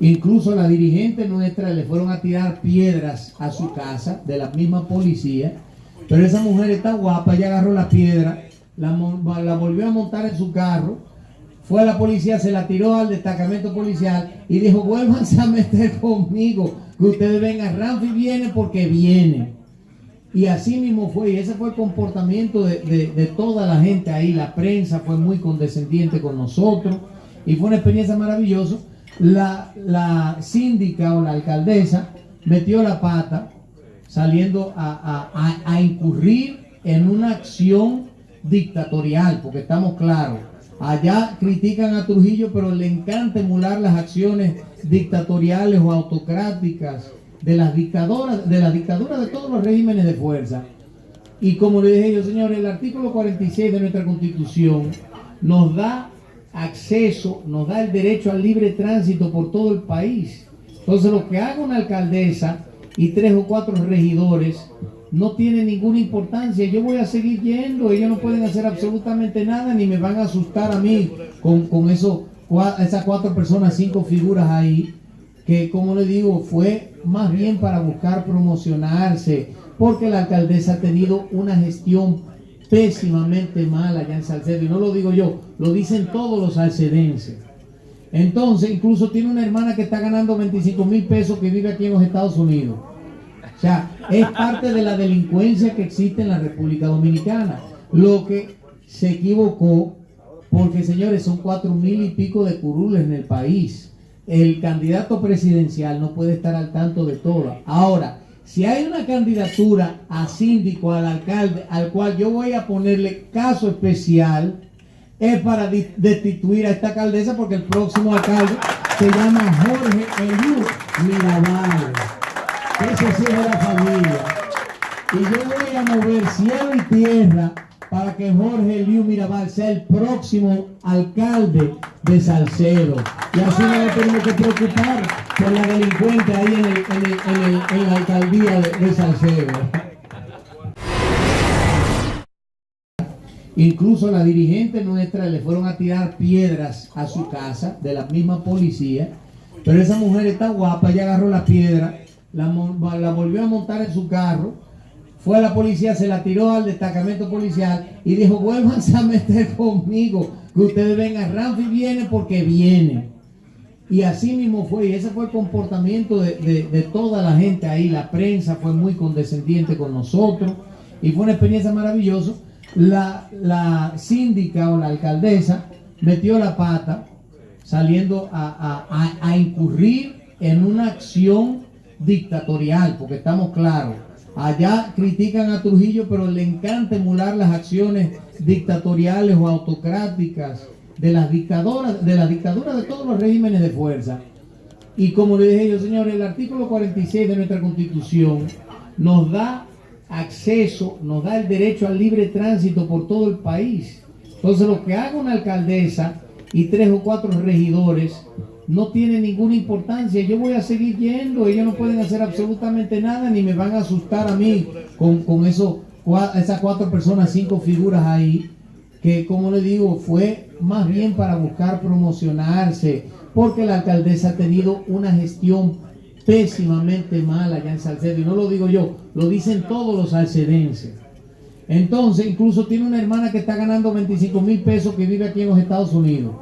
Incluso la dirigente nuestra le fueron a tirar piedras a su casa de la misma policía. Pero esa mujer está guapa, ella agarró la piedra, la, volvió a montar en su carro, fue a la policía, se la tiró al destacamento policial y dijo, vuélvanse a meter conmigo, que ustedes vengan, Ramfi viene porque viene. Y así mismo fue, y ese fue el comportamiento de, de toda la gente ahí, la prensa fue muy condescendiente con nosotros y fue una experiencia maravillosa la, la síndica o la alcaldesa metió la pata saliendo a, a, a, incurrir en una acción dictatorial, porque estamos claros. Allá critican a Trujillo, pero le encanta emular las acciones dictatoriales o autocráticas de las dictadoras, de la dictadura de todos los regímenes de fuerza. Y como le dije yo, señores, el artículo 46 de nuestra constitución nos da acceso, nos da el derecho al libre tránsito por todo el país. Entonces lo que haga una alcaldesa y tres o cuatro regidores no tiene ninguna importancia. Yo voy a seguir yendo, ellos no pueden hacer absolutamente nada ni me van a asustar a mí con, con eso, esas cuatro personas, cinco figuras ahí, que como le digo, fue más bien para buscar promocionarse, porque la alcaldesa ha tenido una gestión pésimamente mal allá en Salcedo. Y no lo digo yo, lo dicen todos los salcedenses. Entonces, incluso tiene una hermana que está ganando 25 mil pesos que vive aquí en los Estados Unidos. O sea, es parte de la delincuencia que existe en la República Dominicana. Lo que se equivocó, porque señores, son cuatro mil y pico de curules en el país. El candidato presidencial no puede estar al tanto de todo. Ahora, si hay una candidatura a síndico, al alcalde, al cual yo voy a ponerle caso especial, es para destituir a esta alcaldesa porque el próximo alcalde se llama Jorge Eliú Mirabal. Ese sí es de la familia. Y yo voy a mover cielo y tierra para que Jorge Eliú Mirabal sea el próximo alcalde de Salcedo. Y así no me tenemos que preocupar por la delincuente ahí en, el, en, el, en, la alcaldía de, de Salcedo. Incluso la dirigente nuestra le fueron a tirar piedras a su casa de la misma policía. Pero esa mujer está guapa, ella agarró la piedra, la, la volvió a montar en su carro, fue a la policía, se la tiró al destacamento policial y dijo, vuélvanse a meter conmigo, que ustedes vengan, Ramfi viene porque viene. Y así mismo fue, y ese fue el comportamiento de, toda la gente ahí, la prensa fue muy condescendiente con nosotros, y fue una experiencia maravillosa. La, la síndica o la alcaldesa metió la pata saliendo a, a, a incurrir en una acción dictatorial, porque estamos claros. Allá critican a Trujillo, pero le encanta emular las acciones dictatoriales o autocráticas de las dictadoras, de la dictadura de todos los regímenes de fuerza. Y como le dije yo, señores, el artículo 46 de nuestra constitución nos da acceso, nos da el derecho al libre tránsito por todo el país. Entonces lo que haga una alcaldesa y tres o cuatro regidores no tiene ninguna importancia. Yo voy a seguir yendo, ellos no pueden hacer absolutamente nada ni me van a asustar a mí con, con eso, esas cuatro personas, cinco figuras ahí que como le digo, fue más bien para buscar promocionarse, porque la alcaldesa ha tenido una gestión pésimamente mala allá en Salcedo, y no lo digo yo, lo dicen todos los salcedenses. Entonces, incluso tiene una hermana que está ganando 25 mil pesos que vive aquí en los Estados Unidos.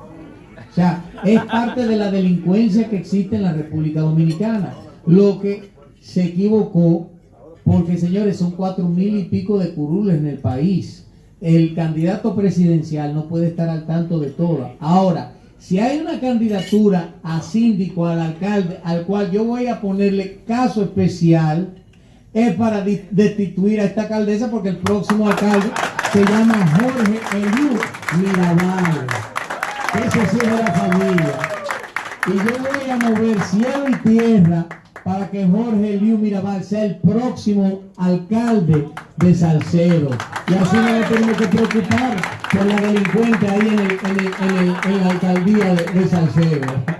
O sea, es parte de la delincuencia que existe en la República Dominicana. Lo que se equivocó, porque señores, son cuatro mil y pico de curules en el país el candidato presidencial no puede estar al tanto de todo. Ahora, si hay una candidatura a síndico, al alcalde, al cual yo voy a ponerle caso especial, es para destituir a esta alcaldesa porque el próximo alcalde se llama Jorge Eliú Mirabal. Ese sí es de la familia. Y yo voy a mover cielo y tierra para que Jorge Liu Mirabal sea el próximo alcalde de Salcedo. Y así no nos tenemos que preocupar por la delincuente ahí en, el, en, el, en, la alcaldía de Salcedo.